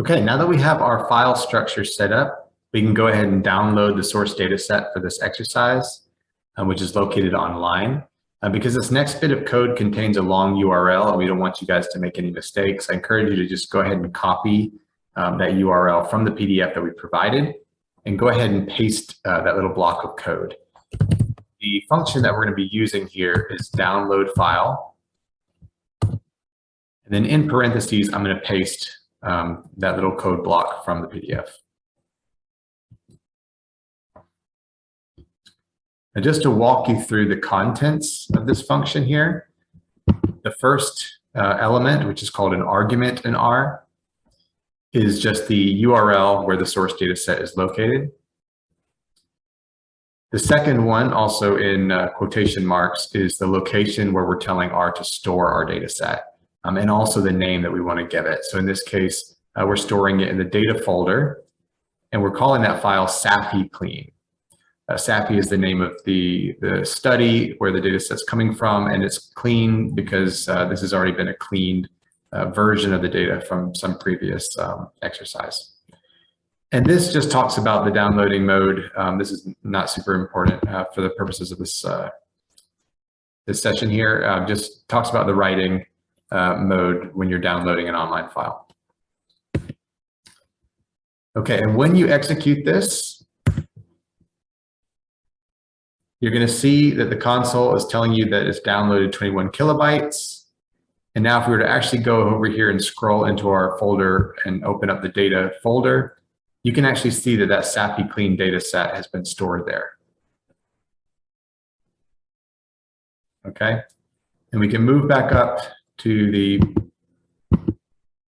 Okay, now that we have our file structure set up, we can go ahead and download the source data set for this exercise, um, which is located online. Uh, because this next bit of code contains a long URL and we don't want you guys to make any mistakes, I encourage you to just go ahead and copy um, that URL from the PDF that we provided and go ahead and paste uh, that little block of code. The function that we're going to be using here is download file. And then in parentheses, I'm going to paste um, that little code block from the PDF. And just to walk you through the contents of this function here, the first uh, element, which is called an argument in R, is just the URL where the source data set is located. The second one, also in uh, quotation marks, is the location where we're telling R to store our data set, um, and also the name that we want to give it. So in this case, uh, we're storing it in the data folder, and we're calling that file SAFI clean. Uh, SAFI is the name of the, the study where the data set's coming from, and it's clean because uh, this has already been a cleaned uh, version of the data from some previous um, exercise. And this just talks about the downloading mode. Um, this is not super important uh, for the purposes of this, uh, this session here. Just talks about the writing uh, mode when you're downloading an online file. Okay, and when you execute this, you're going to see that the console is telling you that it's downloaded 21 kilobytes. And now if we were to actually go over here and scroll into our folder and open up the data folder, you can actually see that that SAFI clean data set has been stored there. Okay, and we can move back up to the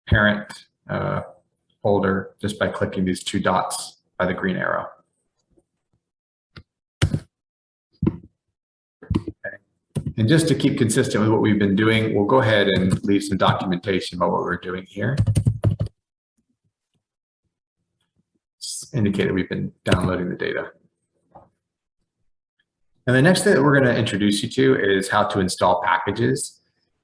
parent uh, folder just by clicking these two dots by the green arrow. And just to keep consistent with what we've been doing, we'll go ahead and leave some documentation about what we're doing here. Indicate that we've been downloading the data. And the next thing that we're going to introduce you to is how to install packages.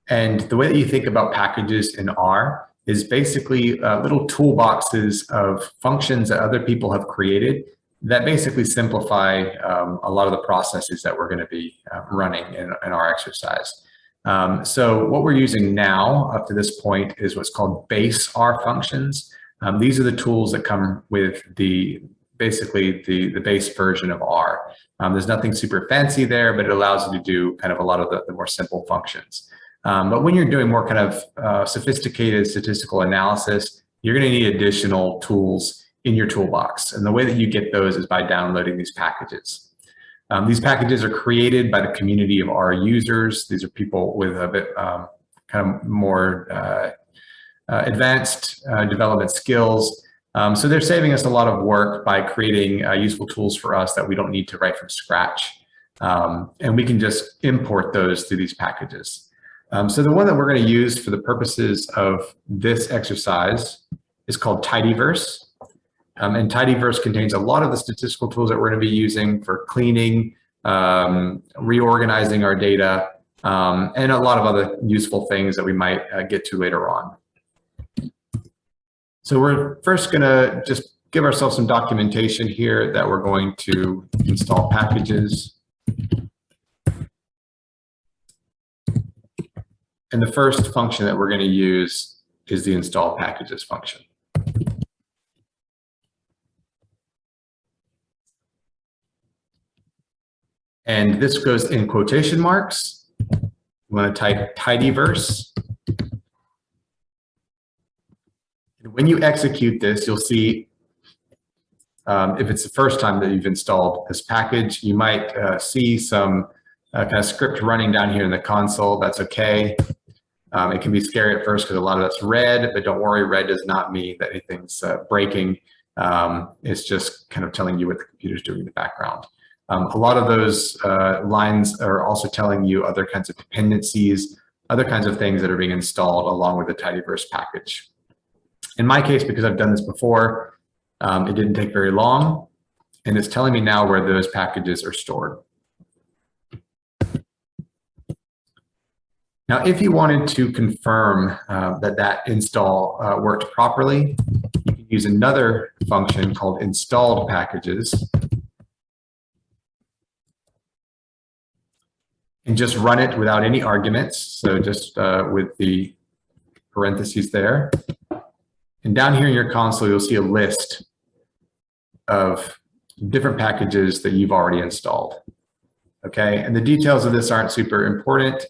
And the way that you think about packages in R is basically uh, little toolboxes of functions that other people have created that basically simplify um, a lot of the processes that we're going to be uh, running in, in, our exercise. Um, so what we're using now up to this point is what's called base R functions. Um, these are the tools that come with the basically the, the base version of R. Um, there's nothing super fancy there, but it allows you to do kind of a lot of the, the more simple functions. Um, but when you're doing more kind of uh, sophisticated statistical analysis, you're going to need additional tools in your toolbox. And the way that you get those is by downloading these packages. Um, these packages are created by the community of R users. These are people with a bit um, kind of more uh, uh, advanced uh, development skills. Um, so they're saving us a lot of work by creating uh, useful tools for us that we don't need to write from scratch. Um, and we can just import those through these packages. Um, so the one that we're going to use for the purposes of this exercise is called Tidyverse. Um, and Tidyverse contains a lot of the statistical tools that we're going to be using for cleaning, um, reorganizing our data, um, and a lot of other useful things that we might uh, get to later on. So we're first going to just give ourselves some documentation here that we're going to install packages. And the first function that we're going to use is the install packages function. And this goes in quotation marks. You want to type tidyverse. And when you execute this, you'll see um, if it's the first time that you've installed this package, you might uh, see some uh, kind of script running down here in the console. That's okay. Um, it can be scary at first because a lot of that's red, but don't worry, red does not mean that anything's uh, breaking. Um, it's just kind of telling you what the computer's doing in the background. Um, a lot of those uh, lines are also telling you other kinds of dependencies, other kinds of things that are being installed along with the tidyverse package. In my case, because I've done this before, um, it didn't take very long, and it's telling me now where those packages are stored. Now, if you wanted to confirm uh, that that install uh, worked properly, you can use another function called installed packages. And just run it without any arguments. So just uh, with the parentheses there. And down here in your console, you'll see a list of different packages that you've already installed. Okay, and the details of this aren't super important.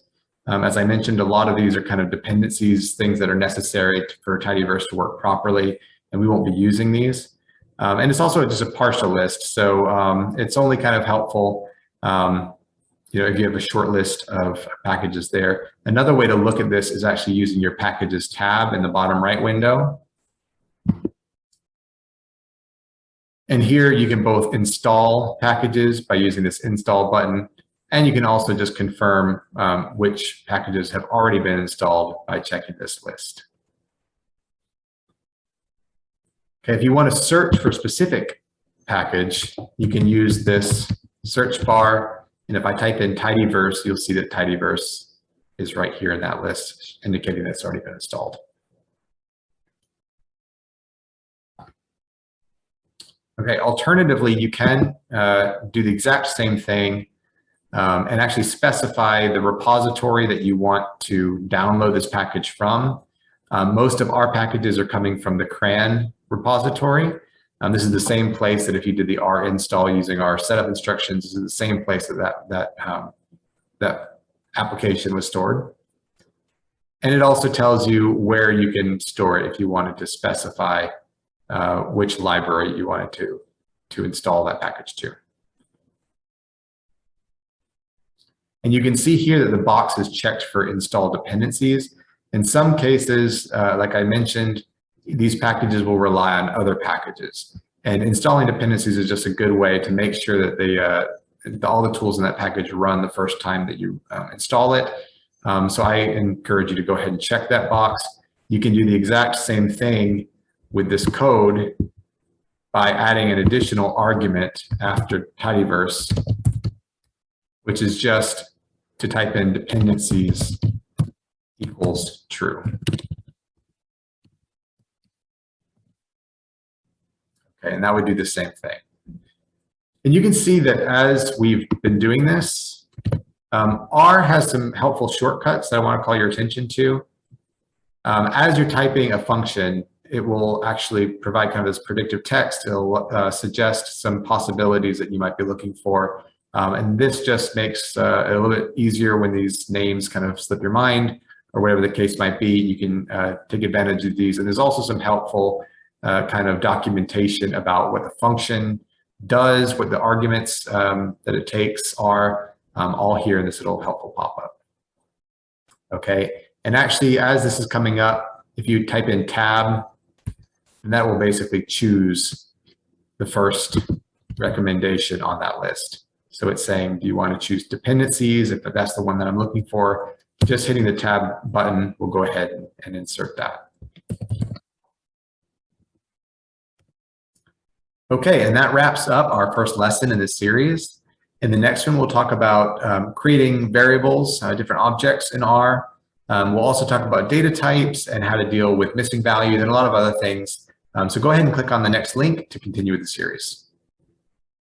Um, as I mentioned, a lot of these are kind of dependencies, things that are necessary for tidyverse to work properly, and we won't be using these. Um, and it's also just a partial list, so um, it's only kind of helpful um, you know, if you have a short list of packages there. Another way to look at this is actually using your packages tab in the bottom right window. And here you can both install packages by using this install button, and you can also just confirm um, which packages have already been installed by checking this list. Okay, if you want to search for a specific package, you can use this search bar. And if I type in tidyverse, you'll see that tidyverse is right here in that list, indicating that it's already been installed. Okay, alternatively, you can uh, do the exact same thing um, and actually specify the repository that you want to download this package from. Um, most of our packages are coming from the CRAN repository. Um, this is the same place that if you did the R install using our setup instructions, this is the same place that that, that, um, that application was stored. And it also tells you where you can store it if you wanted to specify uh, which library you wanted to, to install that package to. And you can see here that the box is checked for install dependencies. In some cases, uh, like I mentioned, these packages will rely on other packages. And installing dependencies is just a good way to make sure that the, uh, all the tools in that package run the first time that you uh, install it. Um, so I encourage you to go ahead and check that box. You can do the exact same thing with this code by adding an additional argument after tidyverse, which is just to type in dependencies equals true. Okay, and that would do the same thing. And you can see that as we've been doing this, um, R has some helpful shortcuts that I want to call your attention to. Um, as you're typing a function, it will actually provide kind of this predictive text. It'll uh, suggest some possibilities that you might be looking for. Um, and this just makes uh, it a little bit easier when these names kind of slip your mind or whatever the case might be. You can uh, take advantage of these. And there's also some helpful uh, kind of documentation about what the function does, what the arguments um, that it takes are, um, all here in this little helpful pop-up. Okay, and actually as this is coming up, if you type in tab, and that will basically choose the first recommendation on that list. So it's saying, do you want to choose dependencies? If that's the one that I'm looking for, just hitting the tab button will go ahead and insert that. Okay, and that wraps up our first lesson in this series. In the next one, we'll talk about um, creating variables, uh, different objects in R. Um, we'll also talk about data types and how to deal with missing values and a lot of other things. Um, so go ahead and click on the next link to continue with the series.